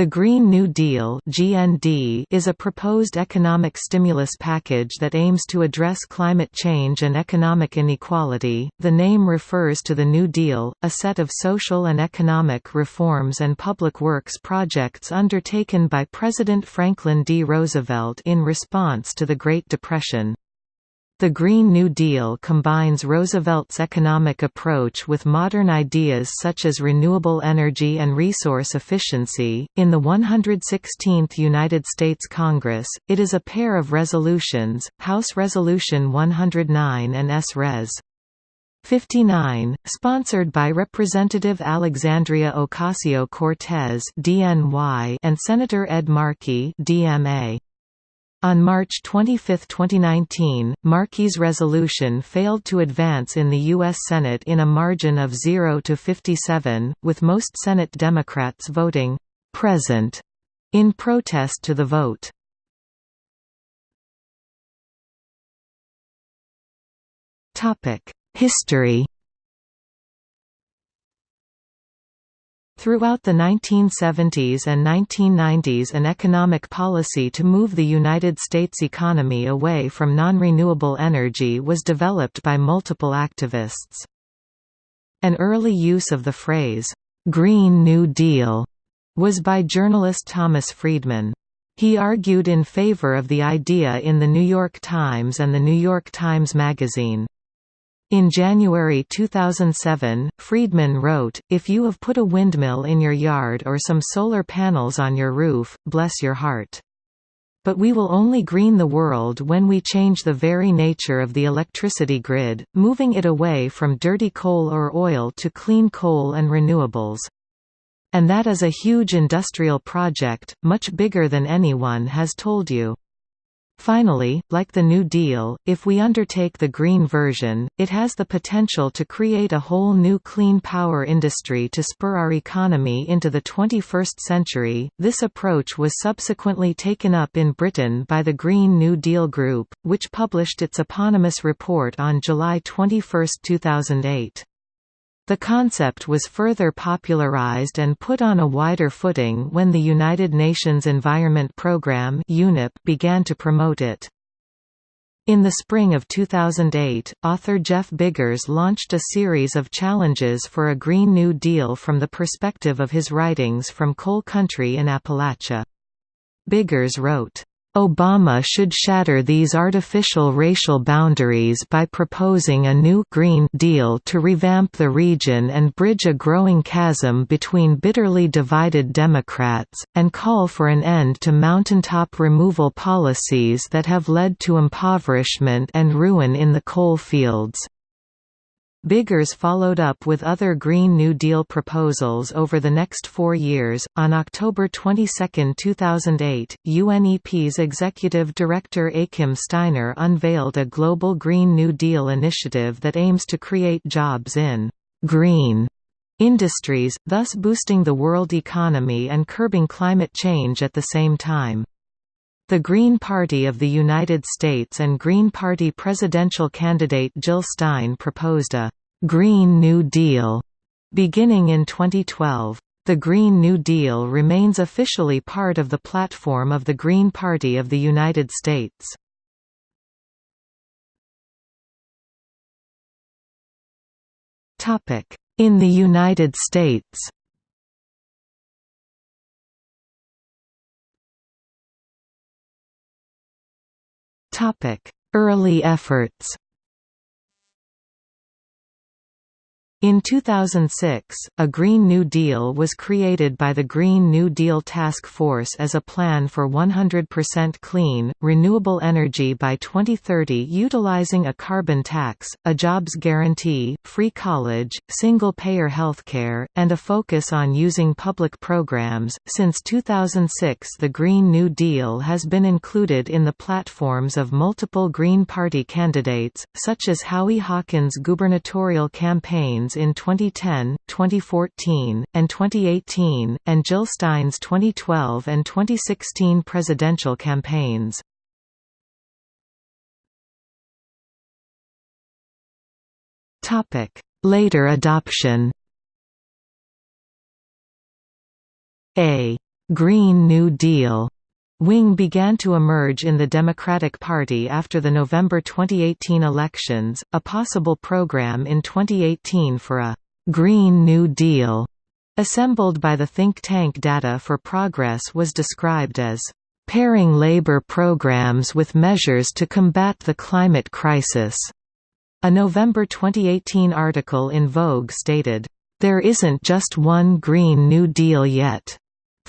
The Green New Deal (GND) is a proposed economic stimulus package that aims to address climate change and economic inequality. The name refers to the New Deal, a set of social and economic reforms and public works projects undertaken by President Franklin D. Roosevelt in response to the Great Depression. The Green New Deal combines Roosevelt's economic approach with modern ideas such as renewable energy and resource efficiency. In the 116th United States Congress, it is a pair of resolutions, House Resolution 109 and S. Res. 59, sponsored by Representative Alexandria Ocasio-Cortez and Senator Ed Markey (DMA). On March 25, 2019, Markey's resolution failed to advance in the U.S. Senate in a margin of 0 to 57, with most Senate Democrats voting «present» in protest to the vote. History Throughout the 1970s and 1990s an economic policy to move the United States economy away from non-renewable energy was developed by multiple activists. An early use of the phrase, "'Green New Deal' was by journalist Thomas Friedman. He argued in favor of the idea in The New York Times and The New York Times Magazine. In January 2007, Friedman wrote, If you have put a windmill in your yard or some solar panels on your roof, bless your heart. But we will only green the world when we change the very nature of the electricity grid, moving it away from dirty coal or oil to clean coal and renewables. And that is a huge industrial project, much bigger than anyone has told you. Finally, like the New Deal, if we undertake the green version, it has the potential to create a whole new clean power industry to spur our economy into the 21st century. This approach was subsequently taken up in Britain by the Green New Deal Group, which published its eponymous report on July 21, 2008. The concept was further popularized and put on a wider footing when the United Nations Environment Programme began to promote it. In the spring of 2008, author Jeff Biggers launched a series of challenges for a Green New Deal from the perspective of his writings from coal country in Appalachia. Biggers wrote, Obama should shatter these artificial racial boundaries by proposing a new Green Deal to revamp the region and bridge a growing chasm between bitterly divided Democrats, and call for an end to mountaintop removal policies that have led to impoverishment and ruin in the coal fields. Biggers followed up with other Green New Deal proposals over the next four years. On October 22, 2008, UNEP's executive director Achim Steiner unveiled a global Green New Deal initiative that aims to create jobs in green industries, thus boosting the world economy and curbing climate change at the same time. The Green Party of the United States and Green Party presidential candidate Jill Stein proposed a «Green New Deal» beginning in 2012. The Green New Deal remains officially part of the platform of the Green Party of the United States. In the United States Early efforts In 2006, a Green New Deal was created by the Green New Deal Task Force as a plan for 100% clean, renewable energy by 2030 utilizing a carbon tax, a jobs guarantee, free college, single-payer healthcare, and a focus on using public programs. Since 2006 the Green New Deal has been included in the platforms of multiple Green Party candidates, such as Howie Hawkins' gubernatorial campaigns in 2010, 2014, and 2018, and Jill Stein's 2012 and 2016 presidential campaigns. Later adoption. A. «Green New Deal» wing began to emerge in the Democratic Party after the November 2018 elections. A possible program in 2018 for a Green New Deal assembled by the think tank Data for Progress was described as pairing labor programs with measures to combat the climate crisis. A November 2018 article in Vogue stated, There isn't just one Green New Deal yet.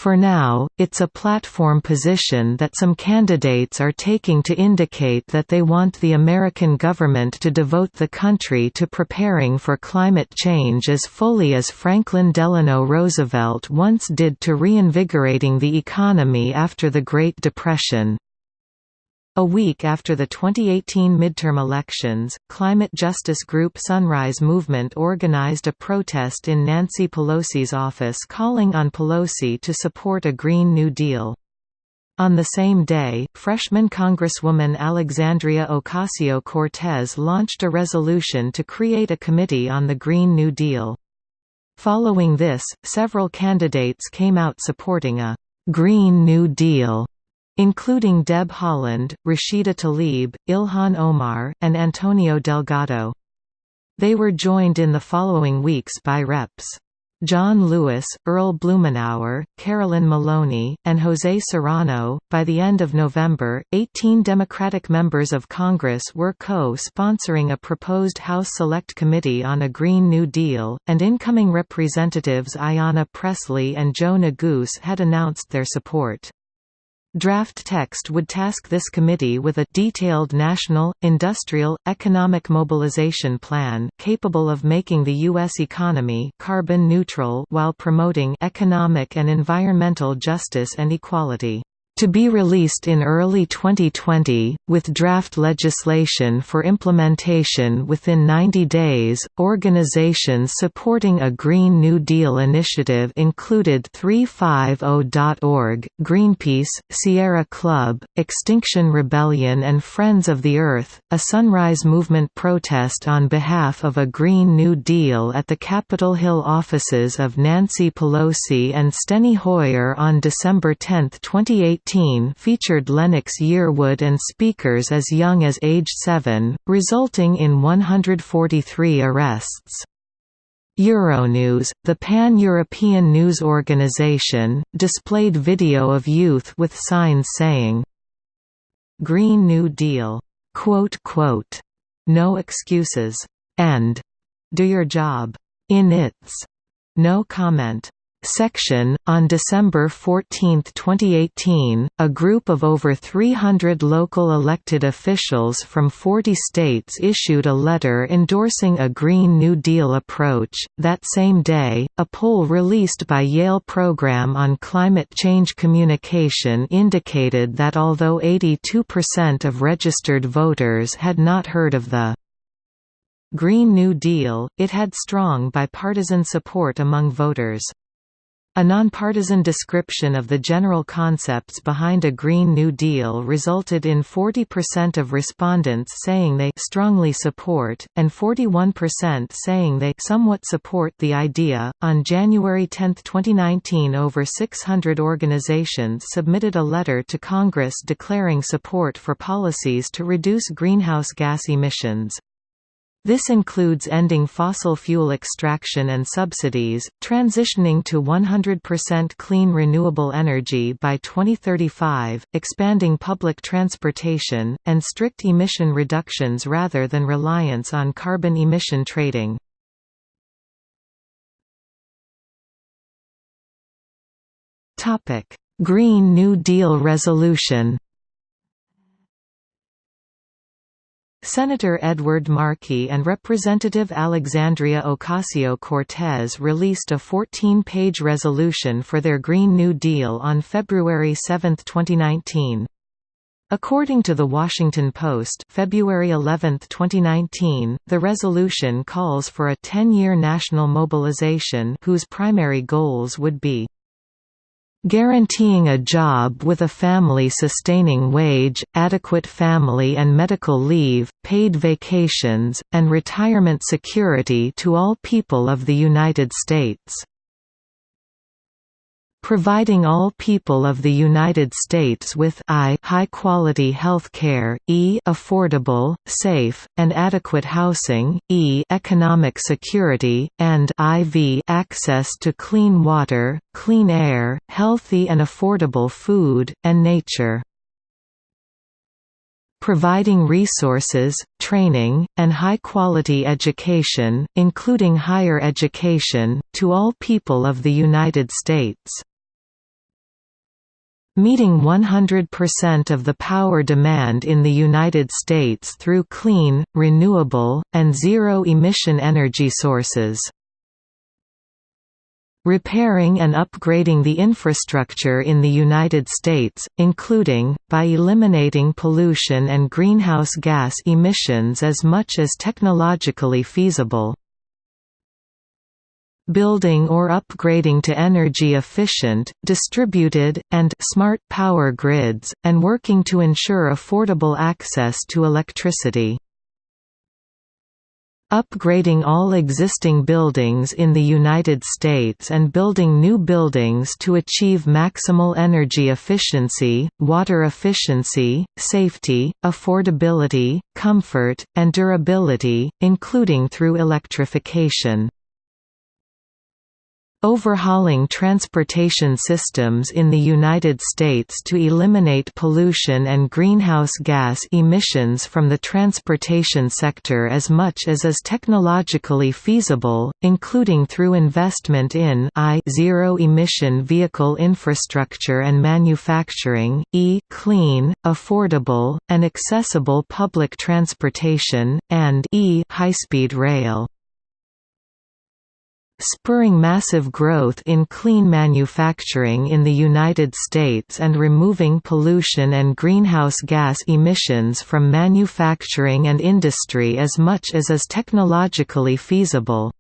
For now, it's a platform position that some candidates are taking to indicate that they want the American government to devote the country to preparing for climate change as fully as Franklin Delano Roosevelt once did to reinvigorating the economy after the Great Depression. A week after the 2018 midterm elections, climate justice group Sunrise Movement organized a protest in Nancy Pelosi's office calling on Pelosi to support a Green New Deal. On the same day, freshman Congresswoman Alexandria Ocasio-Cortez launched a resolution to create a committee on the Green New Deal. Following this, several candidates came out supporting a «Green New Deal» including Deb Haaland, Rashida Tlaib, Ilhan Omar, and Antonio Delgado. They were joined in the following weeks by Reps. John Lewis, Earl Blumenauer, Carolyn Maloney, and José Serrano. By the end of November, 18 Democratic members of Congress were co sponsoring a proposed House Select Committee on a Green New Deal, and incoming Representatives Ayanna Pressley and Joe Neguse had announced their support. Draft text would task this committee with a detailed national, industrial, economic mobilization plan capable of making the U.S. economy carbon neutral while promoting economic and environmental justice and equality to be released in early 2020, with draft legislation for implementation within 90 days. Organizations supporting a Green New Deal initiative included 350.org, Greenpeace, Sierra Club, Extinction Rebellion, and Friends of the Earth. A Sunrise Movement protest on behalf of a Green New Deal at the Capitol Hill offices of Nancy Pelosi and Steny Hoyer on December 10, 2018 featured Lennox Yearwood and speakers as young as age 7, resulting in 143 arrests. Euronews, the pan-European news organization, displayed video of youth with signs saying, Green New Deal, quote, quote, no excuses, and do your job. In its no comment section. On December 14, 2018, a group of over 300 local elected officials from 40 states issued a letter endorsing a Green New Deal approach. That same day, a poll released by Yale Program on Climate Change Communication indicated that although 82% of registered voters had not heard of the Green New Deal, it had strong bipartisan support among voters. A nonpartisan description of the general concepts behind a Green New Deal resulted in 40% of respondents saying they strongly support, and 41% saying they somewhat support the idea. On January 10, 2019, over 600 organizations submitted a letter to Congress declaring support for policies to reduce greenhouse gas emissions. This includes ending fossil fuel extraction and subsidies, transitioning to 100% clean renewable energy by 2035, expanding public transportation, and strict emission reductions rather than reliance on carbon emission trading. Green New Deal resolution Senator Edward Markey and Representative Alexandria Ocasio-Cortez released a 14-page resolution for their Green New Deal on February 7, 2019. According to The Washington Post February 11, 2019, the resolution calls for a 10-year national mobilization whose primary goals would be Guaranteeing a job with a family-sustaining wage, adequate family and medical leave, paid vacations, and retirement security to all people of the United States. Providing all people of the United States with I high-quality health care, e affordable, safe, and adequate housing, e economic security, and iv access to clean water, clean air, healthy and affordable food, and nature. Providing resources, training, and high-quality education, including higher education, to all people of the United States meeting 100% of the power demand in the United States through clean, renewable, and zero-emission energy sources. Repairing and upgrading the infrastructure in the United States, including, by eliminating pollution and greenhouse gas emissions as much as technologically feasible, building or upgrading to energy-efficient, distributed, and smart power grids, and working to ensure affordable access to electricity. Upgrading all existing buildings in the United States and building new buildings to achieve maximal energy efficiency, water efficiency, safety, affordability, comfort, and durability, including through electrification. Overhauling transportation systems in the United States to eliminate pollution and greenhouse gas emissions from the transportation sector as much as is technologically feasible, including through investment in I zero-emission vehicle infrastructure and manufacturing, e clean, affordable, and accessible public transportation, and e high-speed rail spurring massive growth in clean manufacturing in the United States and removing pollution and greenhouse gas emissions from manufacturing and industry as much as is technologically feasible.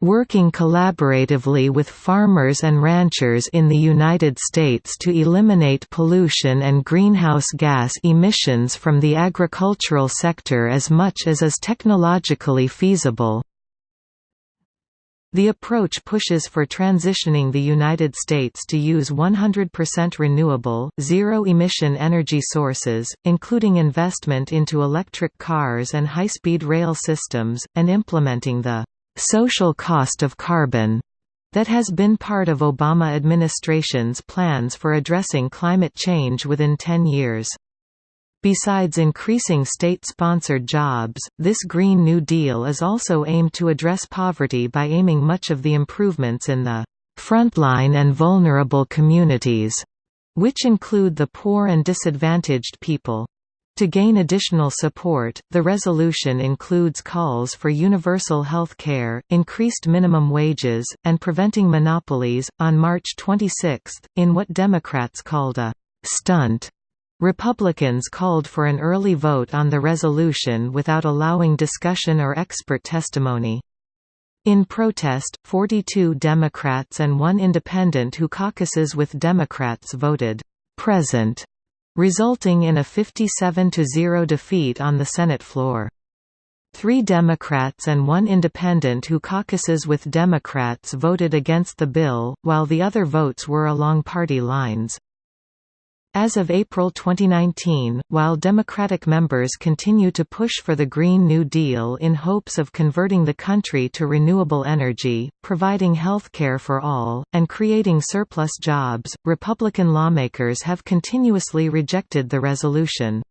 Working collaboratively with farmers and ranchers in the United States to eliminate pollution and greenhouse gas emissions from the agricultural sector as much as is technologically feasible. The approach pushes for transitioning the United States to use 100% renewable, zero-emission energy sources, including investment into electric cars and high-speed rail systems, and implementing the «social cost of carbon» that has been part of Obama administration's plans for addressing climate change within 10 years. Besides increasing state-sponsored jobs, this Green New Deal is also aimed to address poverty by aiming much of the improvements in the frontline and vulnerable communities, which include the poor and disadvantaged people. To gain additional support, the resolution includes calls for universal health care, increased minimum wages, and preventing monopolies. On March 26, in what Democrats called a stunt Republicans called for an early vote on the resolution without allowing discussion or expert testimony. In protest, 42 Democrats and one independent who caucuses with Democrats voted «present», resulting in a 57–0 defeat on the Senate floor. Three Democrats and one independent who caucuses with Democrats voted against the bill, while the other votes were along party lines. As of April 2019, while Democratic members continue to push for the Green New Deal in hopes of converting the country to renewable energy, providing health care for all, and creating surplus jobs, Republican lawmakers have continuously rejected the resolution.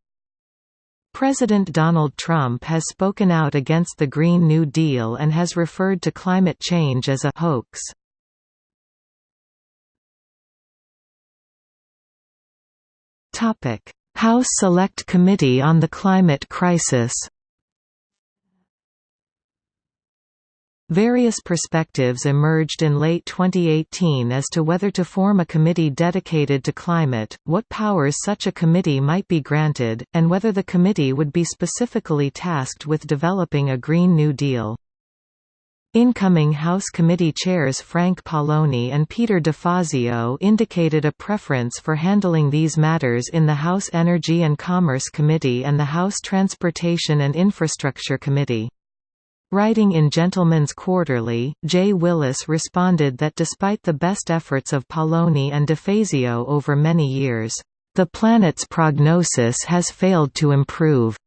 President Donald Trump has spoken out against the Green New Deal and has referred to climate change as a hoax. House Select Committee on the Climate Crisis Various perspectives emerged in late 2018 as to whether to form a committee dedicated to climate, what powers such a committee might be granted, and whether the committee would be specifically tasked with developing a Green New Deal. Incoming House Committee chairs Frank Pallone and Peter DeFazio indicated a preference for handling these matters in the House Energy and Commerce Committee and the House Transportation and Infrastructure Committee. Writing in Gentleman's Quarterly, J. Willis responded that despite the best efforts of Pallone and DeFazio over many years, "...the planet's prognosis has failed to improve,"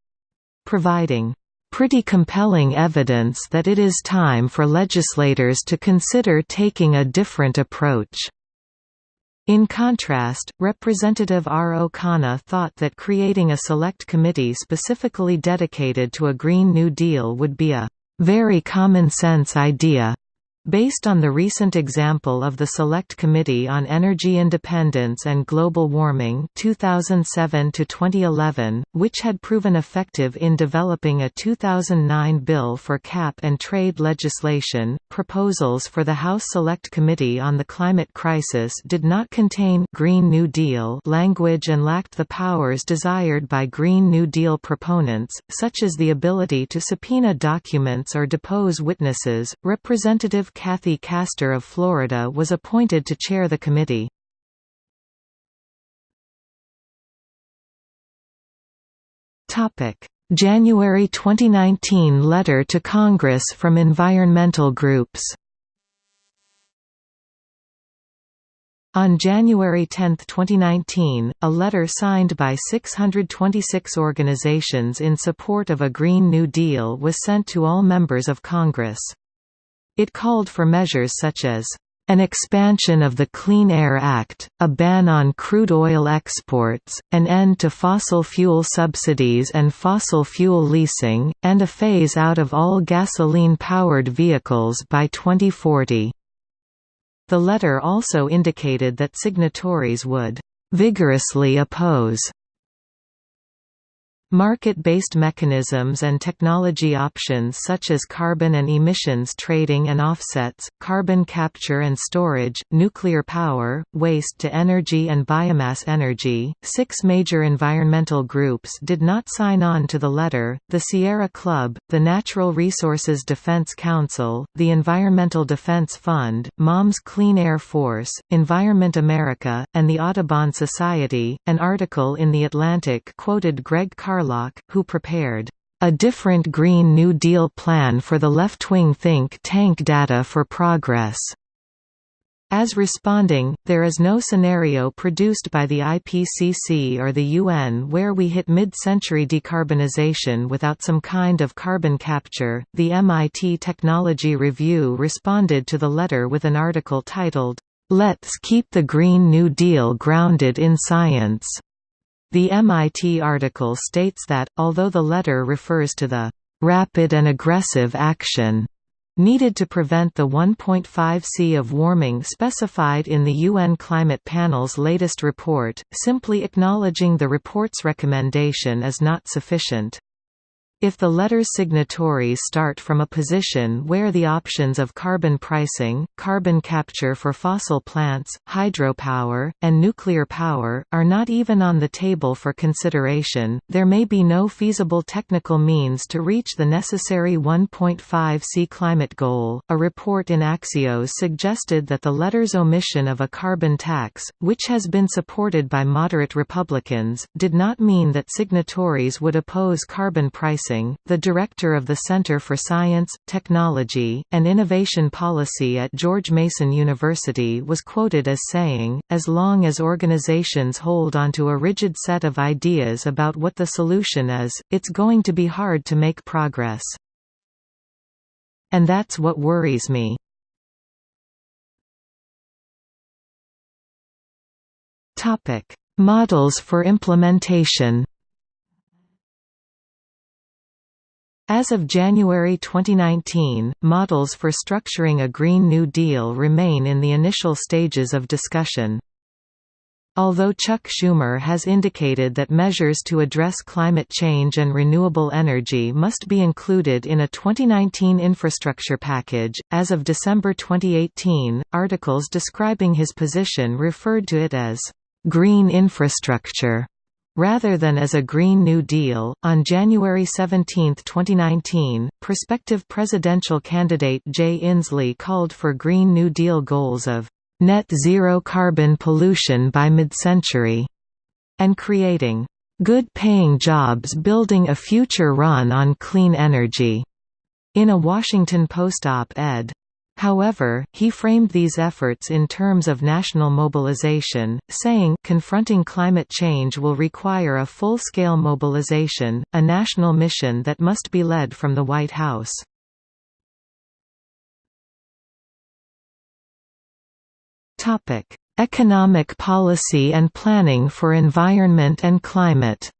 providing pretty compelling evidence that it is time for legislators to consider taking a different approach. In contrast, Representative Ro Khanna thought that creating a select committee specifically dedicated to a Green New Deal would be a very common-sense idea, Based on the recent example of the Select Committee on Energy Independence and Global Warming 2007 which had proven effective in developing a 2009 bill for cap and trade legislation, proposals for the House Select Committee on the Climate Crisis did not contain Green New Deal language and lacked the powers desired by Green New Deal proponents, such as the ability to subpoena documents or depose witnesses. Representative Kathy Castor of Florida was appointed to chair the committee. January 2019 letter to Congress from environmental groups On January 10, 2019, a letter signed by 626 organizations in support of a Green New Deal was sent to all members of Congress. It called for measures such as an expansion of the Clean Air Act, a ban on crude oil exports, an end to fossil fuel subsidies and fossil fuel leasing, and a phase-out of all gasoline-powered vehicles by 2040. The letter also indicated that signatories would vigorously oppose Market-based mechanisms and technology options such as carbon and emissions trading and offsets, carbon capture and storage, nuclear power, waste-to-energy and biomass energy. Six major environmental groups did not sign on to the letter, the Sierra Club, the Natural Resources Defense Council, the Environmental Defense Fund, Moms Clean Air Force, Environment America, and the Audubon Society. An article in The Atlantic quoted Greg Carlin who prepared a different Green New Deal plan for the left-wing think tank Data for Progress. As responding, there is no scenario produced by the IPCC or the UN where we hit mid-century decarbonization without some kind of carbon capture. The MIT Technology Review responded to the letter with an article titled, Let's Keep the Green New Deal Grounded in Science. The MIT article states that, although the letter refers to the «rapid and aggressive action» needed to prevent the 1.5 C of warming specified in the UN Climate Panel's latest report, simply acknowledging the report's recommendation is not sufficient. If the letter's signatories start from a position where the options of carbon pricing, carbon capture for fossil plants, hydropower, and nuclear power, are not even on the table for consideration, there may be no feasible technical means to reach the necessary 1.5 C climate goal. A report in Axios suggested that the letter's omission of a carbon tax, which has been supported by moderate Republicans, did not mean that signatories would oppose carbon pricing the director of the Center for Science, Technology, and Innovation Policy at George Mason University was quoted as saying, as long as organizations hold onto a rigid set of ideas about what the solution is, it's going to be hard to make progress. And that's what worries me. Models for implementation As of January 2019, models for structuring a Green New Deal remain in the initial stages of discussion. Although Chuck Schumer has indicated that measures to address climate change and renewable energy must be included in a 2019 infrastructure package, as of December 2018, articles describing his position referred to it as green infrastructure. Rather than as a Green New Deal, on January 17, 2019, prospective presidential candidate Jay Inslee called for Green New Deal goals of net zero carbon pollution by mid-century and creating good-paying jobs building a future run on clean energy. in a Washington Post op-ed. However, he framed these efforts in terms of national mobilization, saying, confronting climate change will require a full-scale mobilization, a national mission that must be led from the White House. Economic policy and planning for environment and climate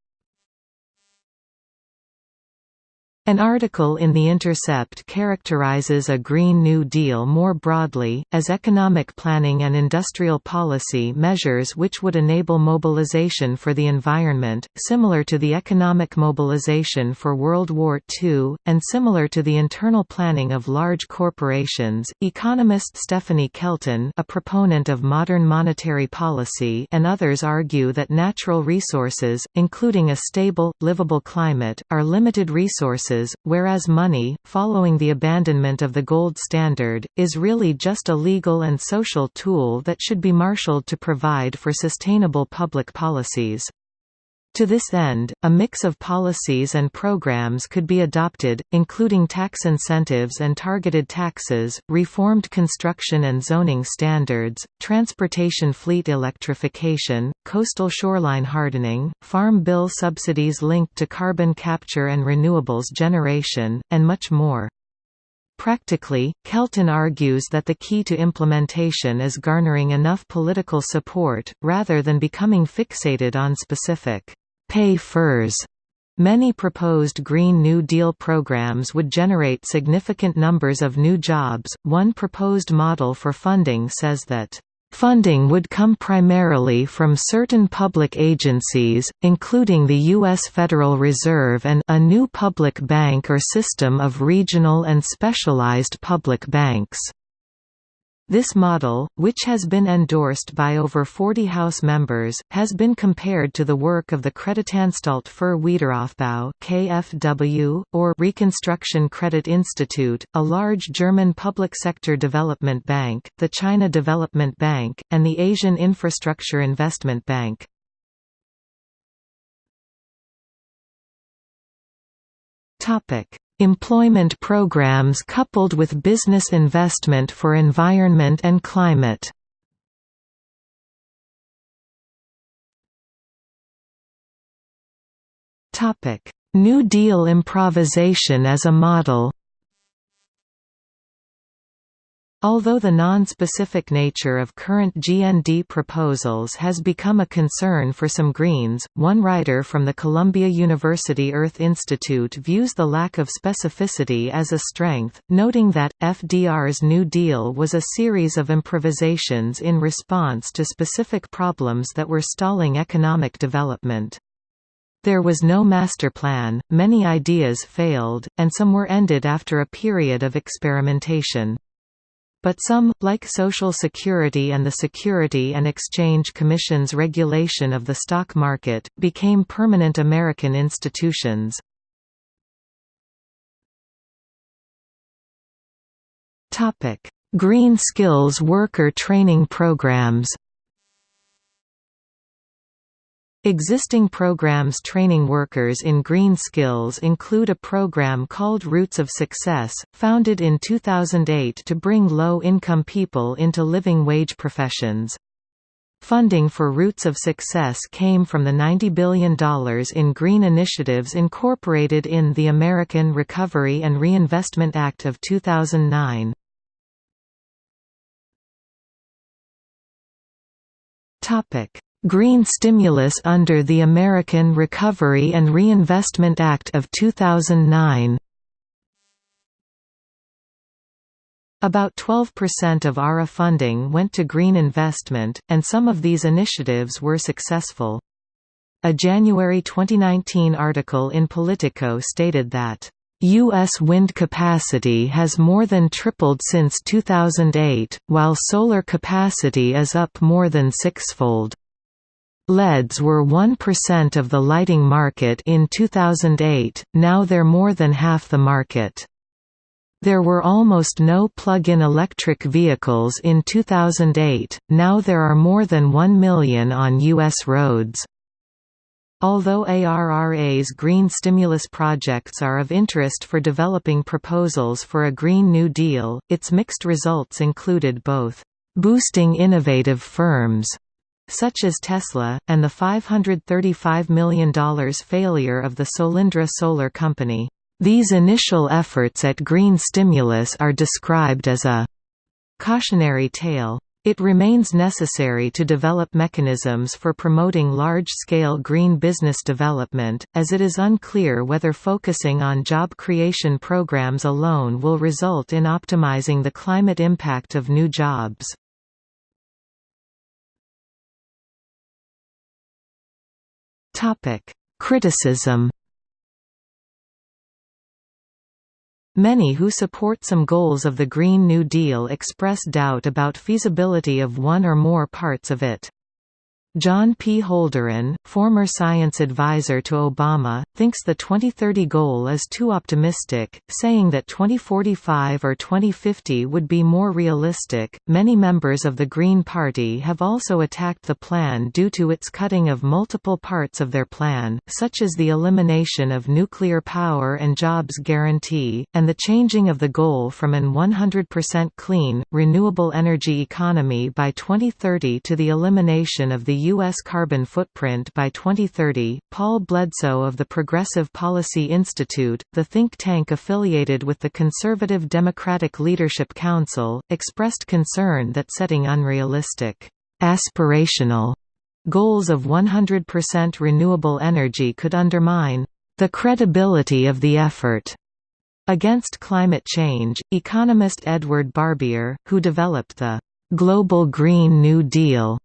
An article in The Intercept characterizes a Green New Deal more broadly, as economic planning and industrial policy measures which would enable mobilization for the environment, similar to the economic mobilization for World War II, and similar to the internal planning of large corporations. Economist Stephanie Kelton, a proponent of modern monetary policy, and others argue that natural resources, including a stable, livable climate, are limited resources whereas money, following the abandonment of the gold standard, is really just a legal and social tool that should be marshaled to provide for sustainable public policies. To this end, a mix of policies and programs could be adopted, including tax incentives and targeted taxes, reformed construction and zoning standards, transportation fleet electrification, coastal shoreline hardening, farm bill subsidies linked to carbon capture and renewables generation, and much more. Practically, Kelton argues that the key to implementation is garnering enough political support, rather than becoming fixated on specific pay-furs. Many proposed Green New Deal programs would generate significant numbers of new jobs. One proposed model for funding says that Funding would come primarily from certain public agencies, including the U.S. Federal Reserve and a new public bank or system of regional and specialized public banks. This model, which has been endorsed by over 40 House members, has been compared to the work of the Kreditanstalt für Wiederaufbau (KfW) or Reconstruction Credit Institute, a large German public sector development bank, the China Development Bank, and the Asian Infrastructure Investment Bank. Topic: Employment programs coupled with business investment for environment and climate. New Deal improvisation as a model Although the non-specific nature of current GND proposals has become a concern for some Greens, one writer from the Columbia University Earth Institute views the lack of specificity as a strength, noting that, FDR's New Deal was a series of improvisations in response to specific problems that were stalling economic development. There was no master plan, many ideas failed, and some were ended after a period of experimentation. But some, like Social Security and the Security and Exchange Commission's regulation of the stock market, became permanent American institutions. Green Skills Worker Training Programs Existing programs training workers in green skills include a program called Roots of Success, founded in 2008 to bring low-income people into living wage professions. Funding for Roots of Success came from the $90 billion in green initiatives incorporated in the American Recovery and Reinvestment Act of 2009. Topic Green stimulus under the American Recovery and Reinvestment Act of 2009 About 12% of ARRA funding went to green investment, and some of these initiatives were successful. A January 2019 article in Politico stated that U.S. wind capacity has more than tripled since 2008, while solar capacity is up more than sixfold. LEDs were 1% of the lighting market in 2008, now they're more than half the market. There were almost no plug-in electric vehicles in 2008, now there are more than 1 million on U.S. roads. Although ARRA's green stimulus projects are of interest for developing proposals for a Green New Deal, its mixed results included both boosting innovative firms such as Tesla, and the $535 million failure of the Solyndra Solar Company. These initial efforts at green stimulus are described as a cautionary tale. It remains necessary to develop mechanisms for promoting large-scale green business development, as it is unclear whether focusing on job creation programs alone will result in optimizing the climate impact of new jobs. Criticism Many who support some goals of the Green New Deal express doubt about feasibility of one or more parts of it. John P. Holdren, former science advisor to Obama, thinks the 2030 goal is too optimistic, saying that 2045 or 2050 would be more realistic. Many members of the Green Party have also attacked the plan due to its cutting of multiple parts of their plan, such as the elimination of nuclear power and jobs guarantee, and the changing of the goal from an 100% clean, renewable energy economy by 2030 to the elimination of the U.S. carbon footprint by 2030. Paul Bledsoe of the Progressive Policy Institute, the think tank affiliated with the Conservative Democratic Leadership Council, expressed concern that setting unrealistic, aspirational goals of 100% renewable energy could undermine the credibility of the effort. Against climate change, economist Edward Barbier, who developed the Global Green New Deal,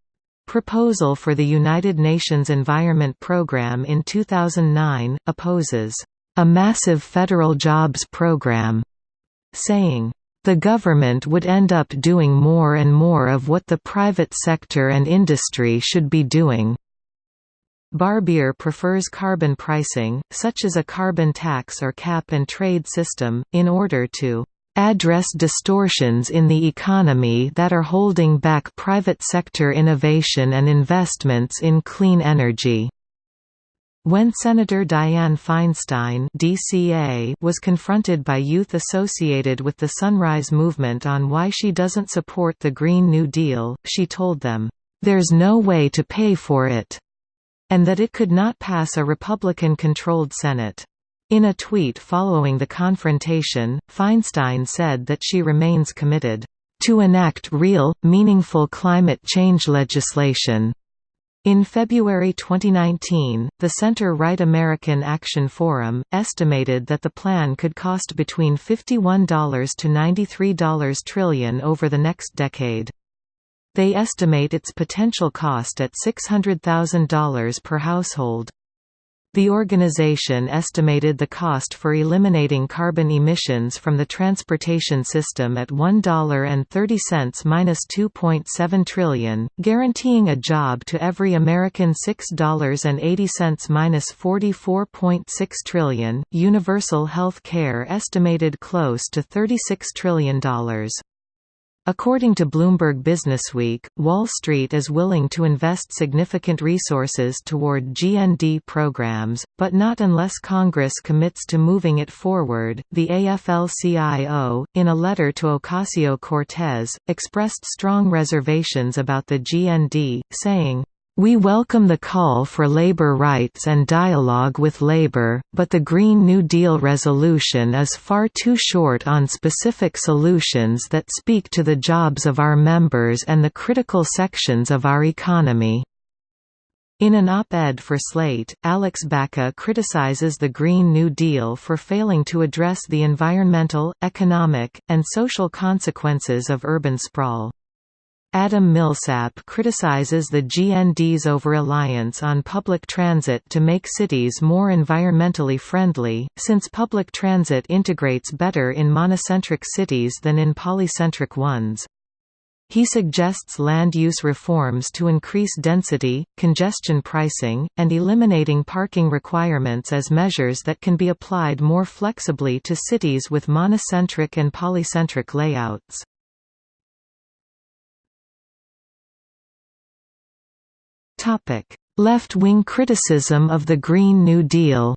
proposal for the United Nations Environment Programme in 2009, opposes a massive federal jobs program, saying, the government would end up doing more and more of what the private sector and industry should be doing. Barbier prefers carbon pricing, such as a carbon tax or cap-and-trade system, in order to address distortions in the economy that are holding back private sector innovation and investments in clean energy. When Senator Dianne Feinstein DCA was confronted by youth associated with the Sunrise Movement on why she doesn't support the Green New Deal, she told them, "...there's no way to pay for it," and that it could not pass a Republican-controlled Senate. In a tweet following the confrontation, Feinstein said that she remains committed to enact real, meaningful climate change legislation. In February 2019, the center-right American Action Forum, estimated that the plan could cost between $51 to $93 trillion over the next decade. They estimate its potential cost at $600,000 per household. The organization estimated the cost for eliminating carbon emissions from the transportation system at $1.30–2.7 trillion, guaranteeing a job to every American $6.80–44.6 trillion. Universal health care estimated close to $36 trillion. According to Bloomberg Businessweek, Wall Street is willing to invest significant resources toward GND programs, but not unless Congress commits to moving it forward. The AFL-CIO, in a letter to Ocasio Cortez, expressed strong reservations about the GND, saying, we welcome the call for labor rights and dialogue with labor, but the Green New Deal resolution is far too short on specific solutions that speak to the jobs of our members and the critical sections of our economy. In an op-ed for Slate, Alex Baca criticizes the Green New Deal for failing to address the environmental, economic, and social consequences of urban sprawl. Adam Millsap criticizes the GND's over-reliance on public transit to make cities more environmentally friendly, since public transit integrates better in monocentric cities than in polycentric ones. He suggests land use reforms to increase density, congestion pricing, and eliminating parking requirements as measures that can be applied more flexibly to cities with monocentric and polycentric layouts. Left-wing criticism of the Green New Deal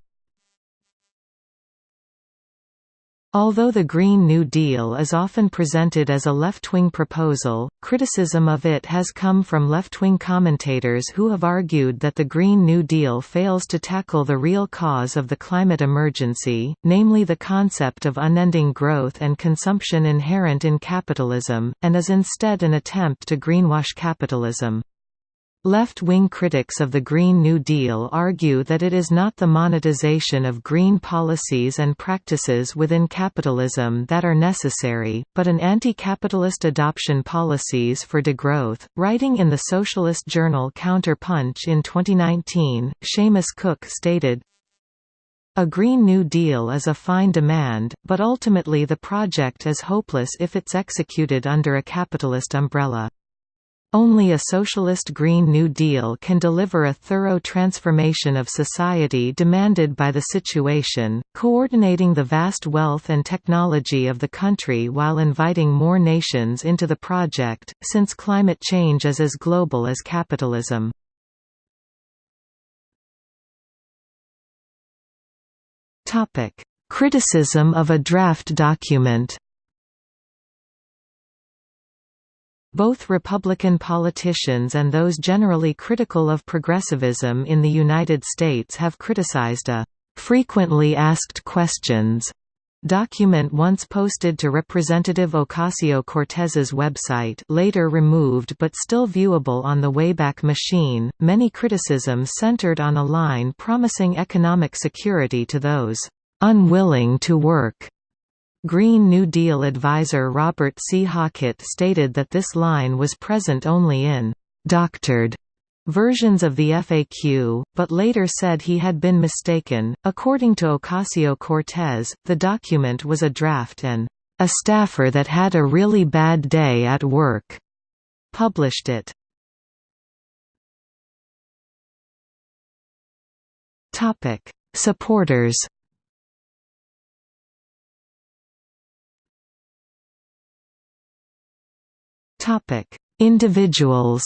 Although the Green New Deal is often presented as a left-wing proposal, criticism of it has come from left-wing commentators who have argued that the Green New Deal fails to tackle the real cause of the climate emergency, namely the concept of unending growth and consumption inherent in capitalism, and is instead an attempt to greenwash capitalism. Left-wing critics of the Green New Deal argue that it is not the monetization of green policies and practices within capitalism that are necessary, but an anti-capitalist adoption policies for degrowth. Writing in the socialist journal Counterpunch in 2019, Seamus Cook stated, a Green New Deal is a fine demand, but ultimately the project is hopeless if it's executed under a capitalist umbrella. Only a socialist Green New Deal can deliver a thorough transformation of society demanded by the situation, coordinating the vast wealth and technology of the country while inviting more nations into the project, since climate change is as global as capitalism. Criticism of a draft document Both Republican politicians and those generally critical of progressivism in the United States have criticized a frequently asked questions document once posted to Representative Ocasio-Cortez's website later removed but still viewable on the Wayback Machine. Many criticisms centered on a line promising economic security to those unwilling to work Green New Deal advisor Robert C. Hockett stated that this line was present only in «doctored» versions of the FAQ, but later said he had been mistaken. According to Ocasio Cortez, the document was a draft and a staffer that had a really bad day at work published it. Supporters Topic: Individuals.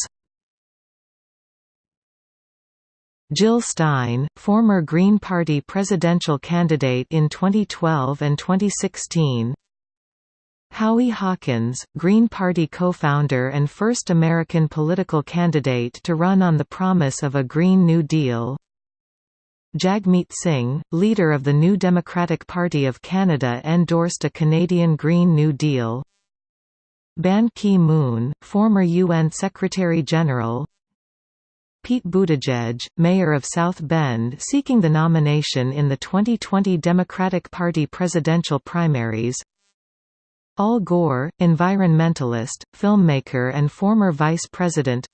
Jill Stein, former Green Party presidential candidate in 2012 and 2016. Howie Hawkins, Green Party co-founder and first American political candidate to run on the promise of a Green New Deal. Jagmeet Singh, leader of the New Democratic Party of Canada endorsed a Canadian Green New Deal. Ban Ki-moon, former UN Secretary-General Pete Buttigieg, mayor of South Bend seeking the nomination in the 2020 Democratic Party presidential primaries Al Gore, environmentalist, filmmaker and former vice president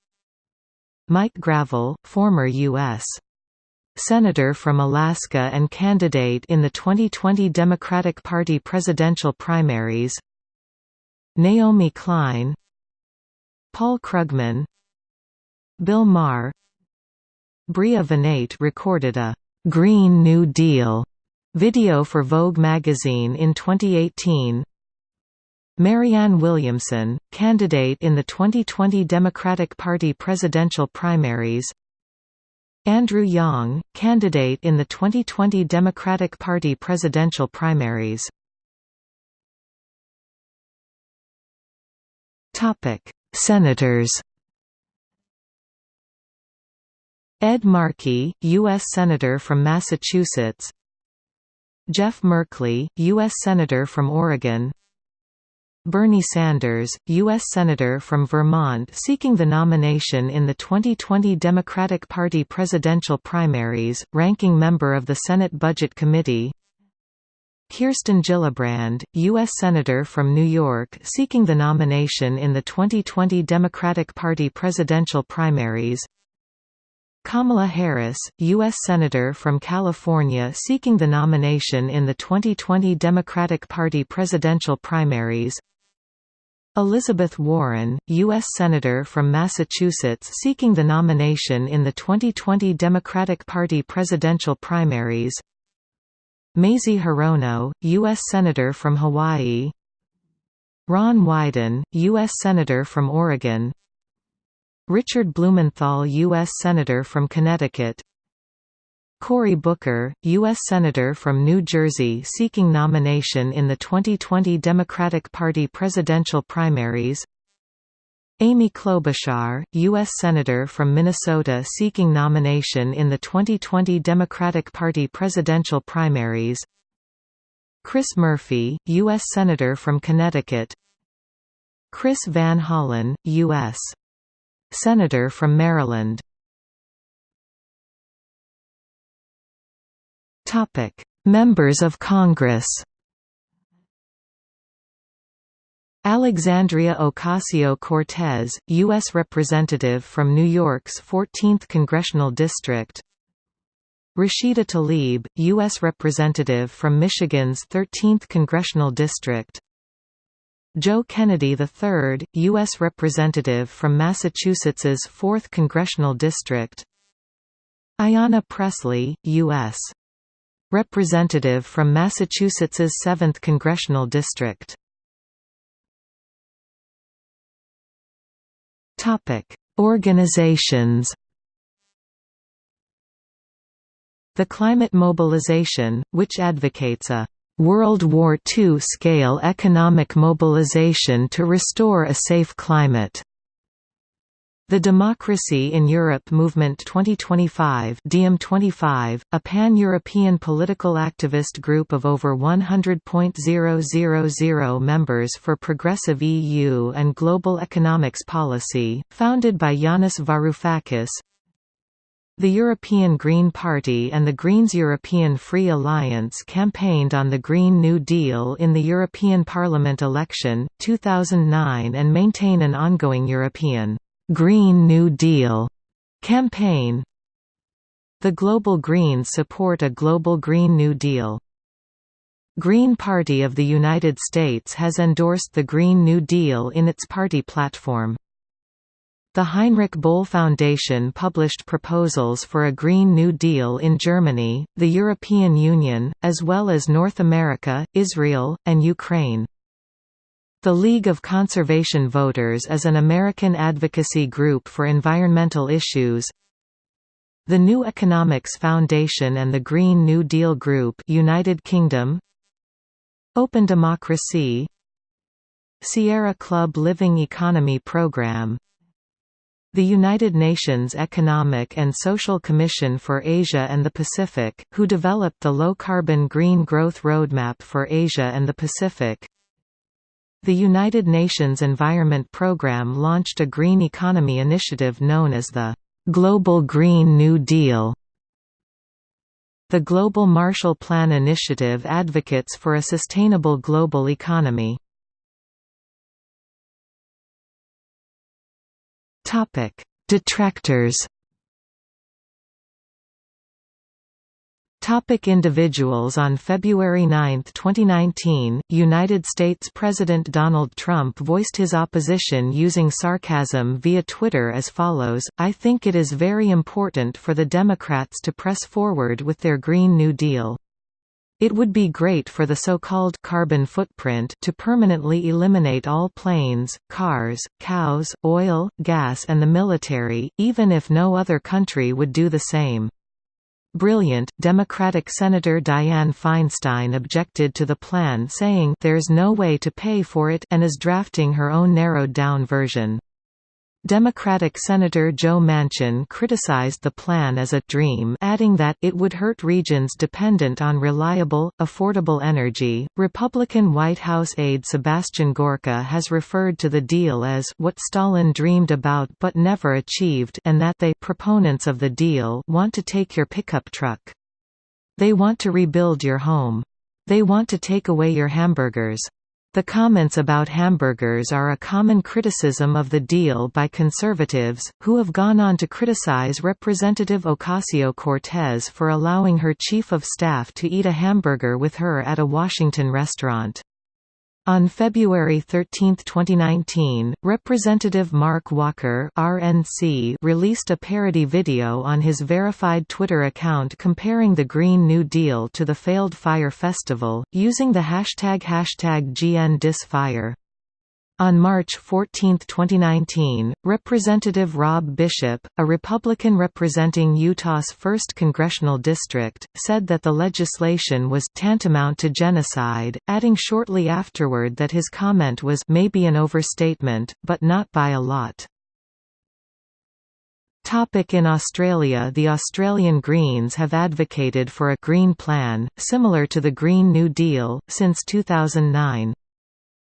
Mike Gravel, former U.S. Senator from Alaska and candidate in the 2020 Democratic Party presidential primaries Naomi Klein Paul Krugman Bill Maher. Bria Vinaite recorded a «Green New Deal» video for Vogue magazine in 2018 Marianne Williamson, candidate in the 2020 Democratic Party presidential primaries. Andrew Yang, candidate in the 2020 Democratic Party presidential primaries Senators. Ed Markey, U.S. Senator from Massachusetts. Jeff Merkley, U.S. Senator from Oregon. Bernie Sanders, U.S. Senator from Vermont seeking the nomination in the 2020 Democratic Party presidential primaries, ranking member of the Senate Budget Committee Kirsten Gillibrand, U.S. Senator from New York seeking the nomination in the 2020 Democratic Party presidential primaries Kamala Harris, U.S. Senator from California seeking the nomination in the 2020 Democratic Party presidential primaries Elizabeth Warren, U.S. Senator from Massachusetts seeking the nomination in the 2020 Democratic Party presidential primaries Mazie Hirono, U.S. Senator from Hawaii Ron Wyden, U.S. Senator from Oregon Richard Blumenthal U.S. Senator from Connecticut Cory Booker, U.S. Senator from New Jersey seeking nomination in the 2020 Democratic Party presidential primaries Amy Klobuchar, U.S. Senator from Minnesota seeking nomination in the 2020 Democratic Party presidential primaries Chris Murphy, U.S. Senator from Connecticut Chris Van Hollen, U.S. Senator from Maryland Members of Congress Alexandria Ocasio-Cortez, U.S. Representative from New York's 14th Congressional District Rashida Tlaib, U.S. Representative from Michigan's 13th Congressional District Joe Kennedy III, U.S. Representative from Massachusetts's 4th Congressional District Ayanna Pressley, U.S. Representative from Massachusetts's 7th Congressional District Organizations The Climate Mobilization, which advocates a World War II-scale economic mobilization to restore a safe climate. The Democracy in Europe Movement 2025 DM25, a pan-European political activist group of over 100.000 members for progressive EU and global economics policy, founded by Yanis Varoufakis, the European Green Party and the Greens European Free Alliance campaigned on the Green New Deal in the European Parliament election, 2009 and maintain an ongoing European «Green New Deal» campaign. The Global Greens support a global Green New Deal. Green Party of the United States has endorsed the Green New Deal in its party platform. The Heinrich Böll Foundation published proposals for a Green New Deal in Germany, the European Union, as well as North America, Israel, and Ukraine. The League of Conservation Voters is an American advocacy group for environmental issues. The New Economics Foundation and the Green New Deal Group United Kingdom Open Democracy Sierra Club Living Economy Program the United Nations Economic and Social Commission for Asia and the Pacific, who developed the Low-Carbon Green Growth Roadmap for Asia and the Pacific. The United Nations Environment Programme launched a green economy initiative known as the Global Green New Deal. The Global Marshall Plan Initiative advocates for a sustainable global economy. Detractors. Topic individuals On February 9, 2019, United States President Donald Trump voiced his opposition using sarcasm via Twitter as follows, I think it is very important for the Democrats to press forward with their Green New Deal. It would be great for the so-called carbon footprint to permanently eliminate all planes, cars, cows, oil, gas and the military, even if no other country would do the same. Brilliant, Democratic Senator Dianne Feinstein objected to the plan saying there's no way to pay for it and is drafting her own narrowed-down version. Democratic Senator Joe Manchin criticized the plan as a «dream» adding that it would hurt regions dependent on reliable, affordable energy. Republican White House aide Sebastian Gorka has referred to the deal as «what Stalin dreamed about but never achieved» and that they proponents of the deal want to take your pickup truck. They want to rebuild your home. They want to take away your hamburgers. The comments about hamburgers are a common criticism of the deal by conservatives, who have gone on to criticize Representative Ocasio-Cortez for allowing her chief of staff to eat a hamburger with her at a Washington restaurant. On February 13, 2019, Representative Mark Walker RNC released a parody video on his verified Twitter account comparing the Green New Deal to the failed Fyre Festival, using the hashtag hashtag GNDisFyre. On March 14, 2019, Representative Rob Bishop, a Republican representing Utah's 1st congressional district, said that the legislation was tantamount to genocide, adding shortly afterward that his comment was maybe an overstatement, but not by a lot. Topic in Australia The Australian Greens have advocated for a «green plan», similar to the Green New Deal, since 2009.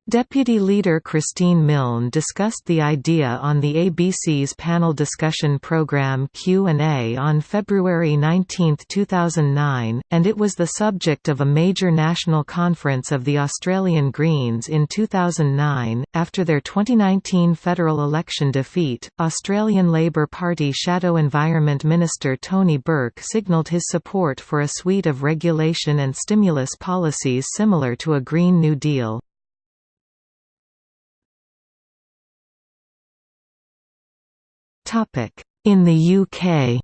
Deputy Leader Christine Milne discussed the idea on the ABC's panel discussion program Q&A on February 19, 2009, and it was the subject of a major national conference of the Australian Greens in 2009. After their 2019 federal election defeat, Australian Labor Party Shadow Environment Minister Tony Burke signalled his support for a suite of regulation and stimulus policies similar to a Green New Deal. In the UK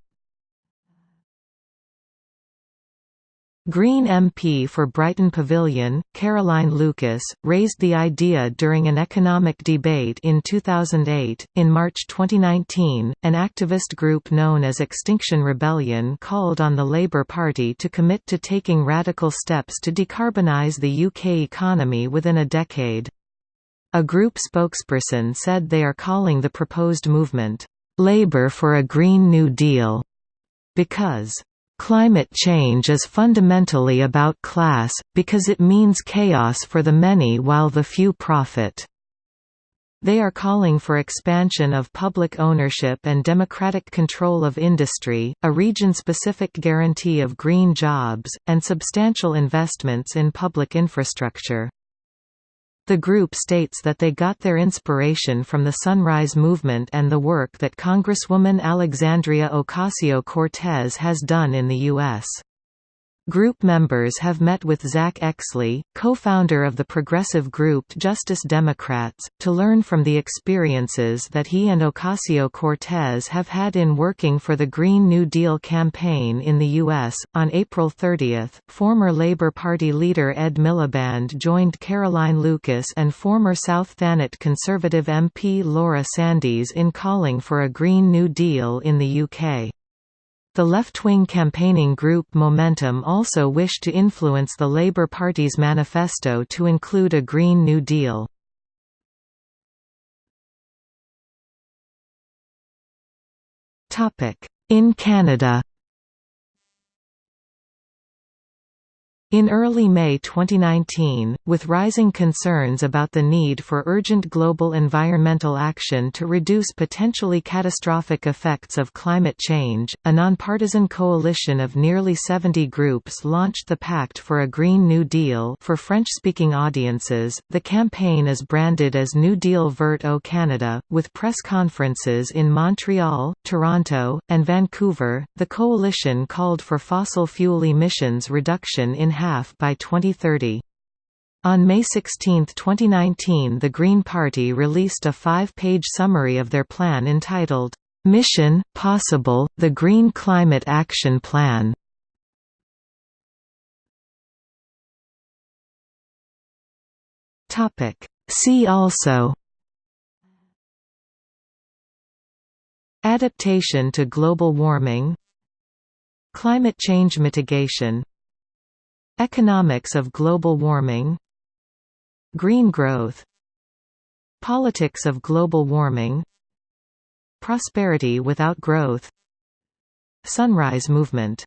Green MP for Brighton Pavilion, Caroline Lucas, raised the idea during an economic debate in 2008. In March 2019, an activist group known as Extinction Rebellion called on the Labour Party to commit to taking radical steps to decarbonise the UK economy within a decade. A group spokesperson said they are calling the proposed movement, labor for a Green New Deal, because Climate change is fundamentally about class, because it means chaos for the many while the few profit. They are calling for expansion of public ownership and democratic control of industry, a region-specific guarantee of green jobs, and substantial investments in public infrastructure. The group states that they got their inspiration from the Sunrise Movement and the work that Congresswoman Alexandria Ocasio-Cortez has done in the U.S. Group members have met with Zack Exley, co-founder of the progressive group Justice Democrats, to learn from the experiences that he and Ocasio-Cortez have had in working for the Green New Deal campaign in the U.S. On April 30, former Labour Party leader Ed Miliband joined Caroline Lucas and former South Thanet Conservative MP Laura Sandys in calling for a Green New Deal in the UK. The left-wing campaigning group Momentum also wished to influence the Labour Party's manifesto to include a Green New Deal. In Canada In early May 2019, with rising concerns about the need for urgent global environmental action to reduce potentially catastrophic effects of climate change, a nonpartisan coalition of nearly 70 groups launched the Pact for a Green New Deal for French-speaking audiences. The campaign is branded as New Deal Vert au Canada, with press conferences in Montreal, Toronto, and Vancouver. The coalition called for fossil fuel emissions reduction in half by 2030. On May 16, 2019 the Green Party released a five-page summary of their plan entitled, "'Mission, Possible, the Green Climate Action Plan". See also Adaptation to global warming Climate change mitigation Economics of global warming Green growth Politics of global warming Prosperity without growth Sunrise movement